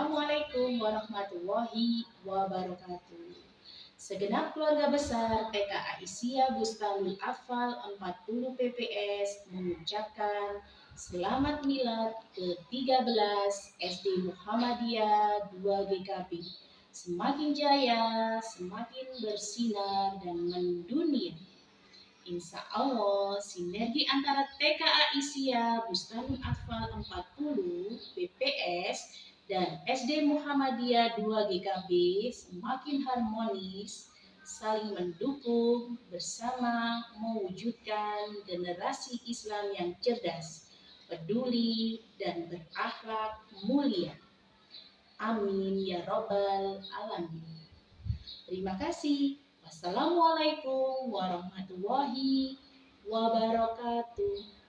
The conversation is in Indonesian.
Wassalamualaikum warahmatullahi wabarakatuh. Segenap keluarga besar TK Aisyah Bustanul Afal 40 PPS mengucapkan Selamat Milad ke-13 SD Muhammadiyah 2 GKP. Semakin jaya, semakin bersinar dan mendunia. Insya Allah, sinergi antara TKA Aisyah Bustanul Atfal 40 BPS dan SD Muhammadiyah 2 GKB semakin harmonis, saling mendukung bersama mewujudkan generasi Islam yang cerdas, peduli, dan berakhlak mulia. Amin ya Robbal Alamin. Terima kasih. Wassalamualaikum warahmatullahi wabarakatuh.